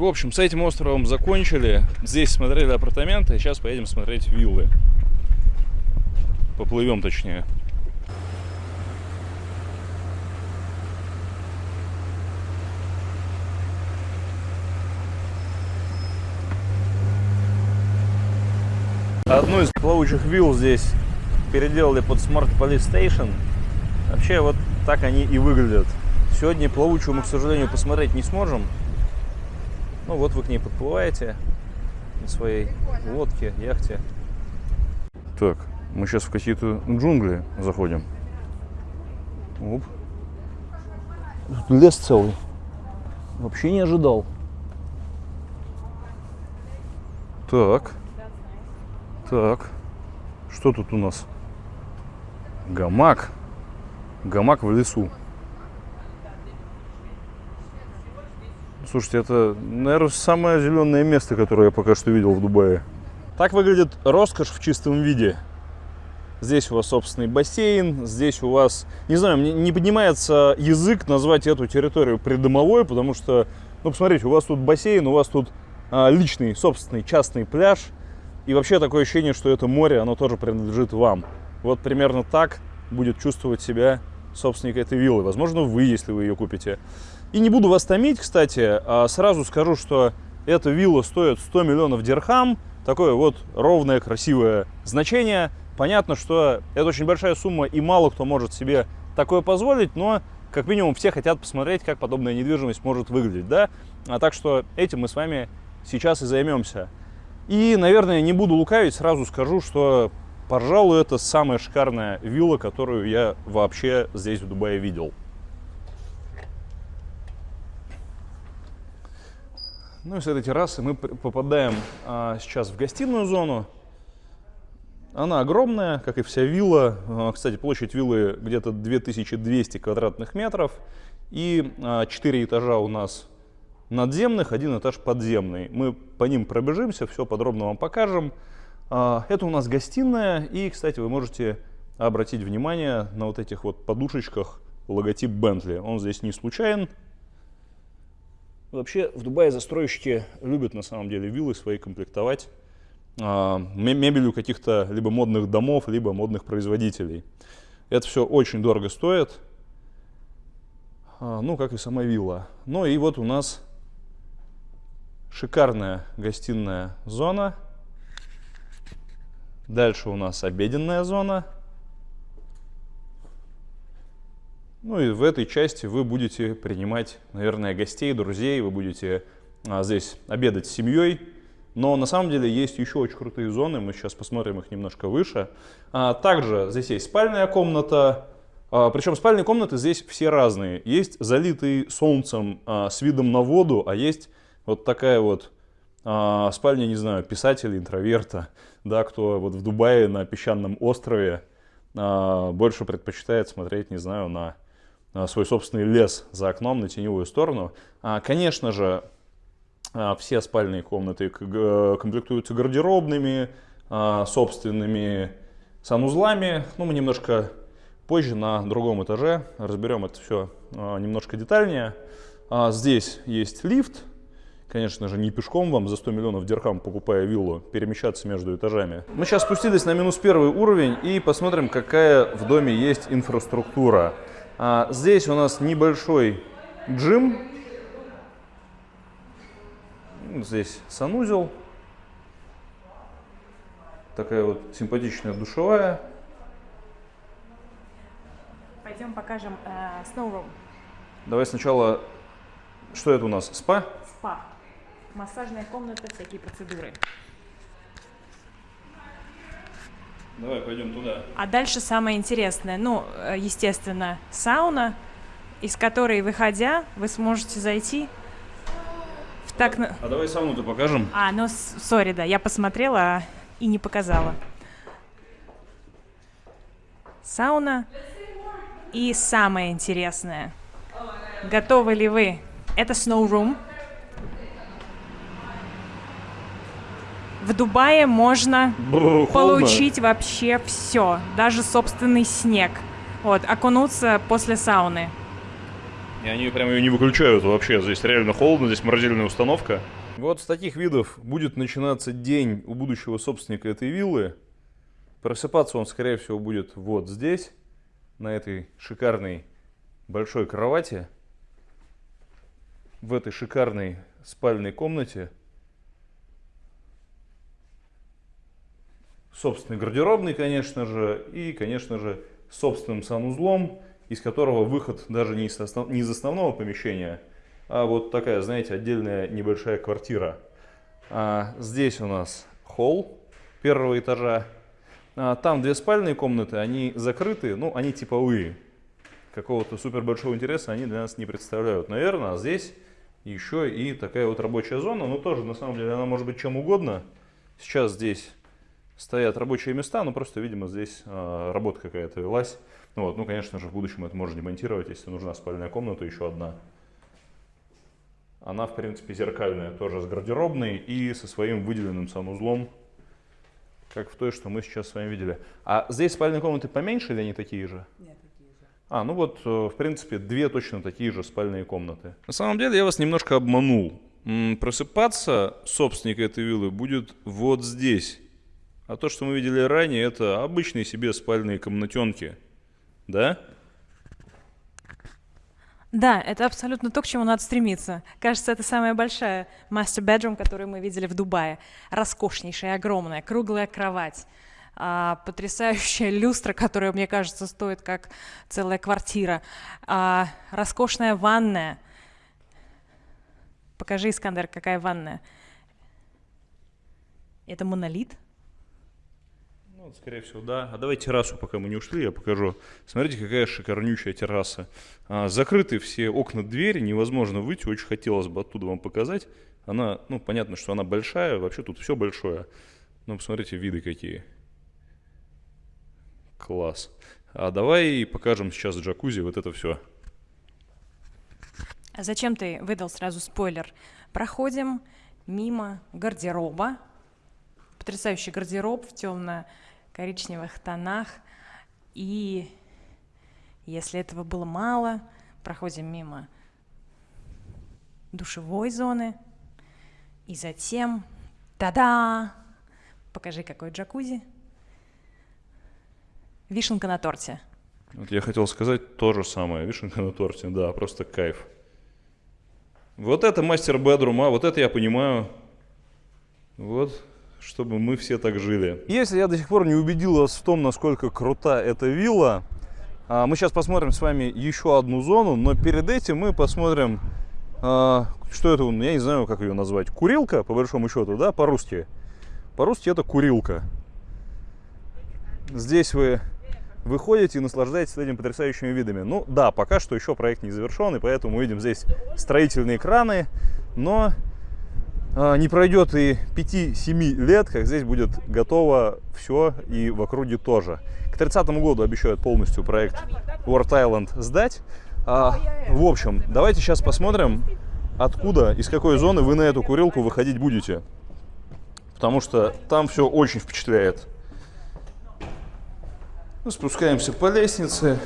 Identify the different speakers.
Speaker 1: В общем, с этим островом закончили. Здесь смотрели апартаменты, сейчас поедем смотреть виллы. Поплывем точнее. Одну из плавучих вилл здесь переделали под Smart Police Station. Вообще вот так они и выглядят. Сегодня плавучую мы, к сожалению, посмотреть не сможем. Ну вот вы к ней подплываете на своей лодке, яхте. Так, мы сейчас в какие-то джунгли заходим. Оп. Лес целый. Вообще не ожидал. Так. Так. Что тут у нас? Гамак. Гамак в лесу. Слушайте, это, наверное, самое зеленое место, которое я пока что видел в Дубае. Так выглядит роскошь в чистом виде. Здесь у вас собственный бассейн, здесь у вас... Не знаю, мне не поднимается язык назвать эту территорию придомовой, потому что, ну, посмотрите, у вас тут бассейн, у вас тут а, личный, собственный, частный пляж. И вообще такое ощущение, что это море, оно тоже принадлежит вам. Вот примерно так будет чувствовать себя собственник этой виллы. Возможно, вы, если вы ее купите. И не буду вас томить, кстати, а сразу скажу, что эта вилла стоит 100 миллионов дирхам. Такое вот ровное, красивое значение. Понятно, что это очень большая сумма, и мало кто может себе такое позволить, но как минимум все хотят посмотреть, как подобная недвижимость может выглядеть, да? А так что этим мы с вами сейчас и займемся. И, наверное, не буду лукавить, сразу скажу, что, пожалуй, это самая шикарная вилла, которую я вообще здесь в Дубае видел. Ну и с этой террасы мы попадаем а, сейчас в гостиную зону. Она огромная, как и вся вилла. А, кстати, площадь виллы где-то 2200 квадратных метров. И а, 4 этажа у нас надземных, один этаж подземный. Мы по ним пробежимся, все подробно вам покажем. А, это у нас гостиная. И, кстати, вы можете обратить внимание на вот этих вот подушечках логотип Bentley. Он здесь не случайен. Вообще в Дубае застройщики любят на самом деле виллы свои комплектовать э, мебелью каких-то либо модных домов, либо модных производителей. Это все очень дорого стоит, э, ну как и сама вилла. Ну и вот у нас шикарная гостиная зона. Дальше у нас обеденная зона. Ну и в этой части вы будете принимать, наверное, гостей, друзей, вы будете а, здесь обедать с семьей. Но на самом деле есть еще очень крутые зоны, мы сейчас посмотрим их немножко выше. А, также здесь есть спальная комната, а, причем спальные комнаты здесь все разные. Есть залитый солнцем а, с видом на воду, а есть вот такая вот а, спальня, не знаю, писателя, интроверта, да, кто вот в Дубае на песчаном острове а, больше предпочитает смотреть, не знаю, на свой собственный лес за окном на теневую сторону. А, конечно же, а, все спальные комнаты комплектуются гардеробными, а, собственными санузлами. Ну, мы немножко позже на другом этаже разберем это все немножко детальнее. Здесь есть лифт. Конечно же, не пешком вам за 100 миллионов дирхам, покупая виллу, перемещаться между этажами. Мы сейчас спустились на минус первый уровень и посмотрим, какая в доме есть инфраструктура. А, здесь у нас небольшой джим. Здесь санузел. Такая вот симпатичная душевая.
Speaker 2: Пойдем покажем э, Snow Room.
Speaker 1: Давай сначала, что это у нас, спа?
Speaker 2: Спа. Массажная комната, всякие процедуры.
Speaker 1: Давай пойдем туда.
Speaker 2: А дальше самое интересное. Ну, э, естественно, сауна, из которой, выходя, вы сможете зайти в так...
Speaker 1: А давай сауну-то покажем.
Speaker 2: А, ну, сори, да, я посмотрела и не показала. Сауна. И самое интересное. Готовы ли вы? Это Snow Room. В Дубае можно
Speaker 1: Бу,
Speaker 2: получить вообще все, даже собственный снег. Вот, окунуться после сауны.
Speaker 1: И они прям ее не выключают вообще. Здесь реально холодно, здесь морозильная установка. Вот с таких видов будет начинаться день у будущего собственника этой виллы. Просыпаться он, скорее всего, будет вот здесь, на этой шикарной большой кровати, в этой шикарной спальной комнате. Собственный гардеробный, конечно же, и, конечно же, собственным санузлом, из которого выход даже не из, основ... не из основного помещения, а вот такая, знаете, отдельная небольшая квартира. А здесь у нас холл первого этажа. А там две спальные комнаты, они закрыты, ну, они типовые. Какого-то супер большого интереса они для нас не представляют. Наверное, а здесь еще и такая вот рабочая зона, но тоже, на самом деле, она может быть чем угодно. Сейчас здесь стоят рабочие места, но просто, видимо, здесь э, работа какая-то велась. Ну, вот, ну, конечно же, в будущем это можно демонтировать, если нужна спальная комната, еще одна. Она, в принципе, зеркальная, тоже с гардеробной и со своим выделенным санузлом, как в той, что мы сейчас с вами видели. А здесь спальные комнаты поменьше или они такие же?
Speaker 3: Нет, такие же.
Speaker 1: А, ну вот, э, в принципе, две точно такие же спальные комнаты. На самом деле, я вас немножко обманул. Просыпаться собственник этой виллы будет вот здесь. А то, что мы видели ранее, это обычные себе спальные комнатенки. Да?
Speaker 2: Да, это абсолютно то, к чему надо стремиться. Кажется, это самая большая master bedroom, которую мы видели в Дубае. Роскошнейшая, огромная, круглая кровать, а, потрясающая люстра, которая, мне кажется, стоит как целая квартира, а, роскошная ванная. Покажи, Искандер, какая ванная. Это монолит?
Speaker 1: Ну, скорее всего, да. А давай террасу, пока мы не ушли, я покажу. Смотрите, какая шикарнючая терраса. А, закрыты все окна, двери, невозможно выйти. Очень хотелось бы оттуда вам показать. Она, ну, понятно, что она большая, вообще тут все большое. Но посмотрите, виды какие. Класс. А давай покажем сейчас джакузи, вот это все.
Speaker 2: А зачем ты выдал сразу спойлер? Проходим мимо гардероба. Потрясающий гардероб в темно-коричневых тонах. И если этого было мало, проходим мимо душевой зоны. И затем, та-да! Покажи, какой джакузи. Вишенка на торте.
Speaker 1: Вот я хотел сказать то же самое. Вишенка на торте, да, просто кайф. Вот это мастер бедрум, а вот это я понимаю. Вот, чтобы мы все так жили. Если я до сих пор не убедил вас в том, насколько крута эта вилла, а, мы сейчас посмотрим с вами еще одну зону, но перед этим мы посмотрим, а, что это, я не знаю, как ее назвать, курилка, по большому счету, да, по-русски. По-русски это курилка. Здесь вы выходите и наслаждаетесь этими потрясающими видами. Ну да, пока что еще проект не завершен, и поэтому мы видим здесь строительные краны, но не пройдет и 5-7 лет, как здесь будет готово все и в округе тоже. К 30 году обещают полностью проект World Island сдать. А, в общем, давайте сейчас посмотрим, откуда, из какой зоны вы на эту курилку выходить будете. Потому что там все очень впечатляет. Ну, спускаемся по лестнице.